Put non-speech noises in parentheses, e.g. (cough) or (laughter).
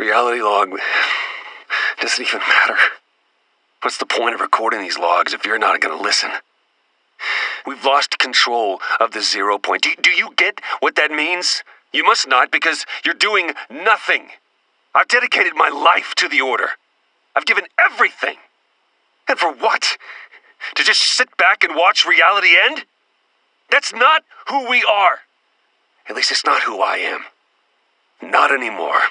Reality log (sighs) doesn't even matter. What's the point of recording these logs if you're not going to listen? We've lost control of the zero point. Do, do you get what that means? You must not because you're doing nothing. I've dedicated my life to the Order. I've given everything. And for what? To just sit back and watch reality end? That's not who we are. At least it's not who I am. Not anymore.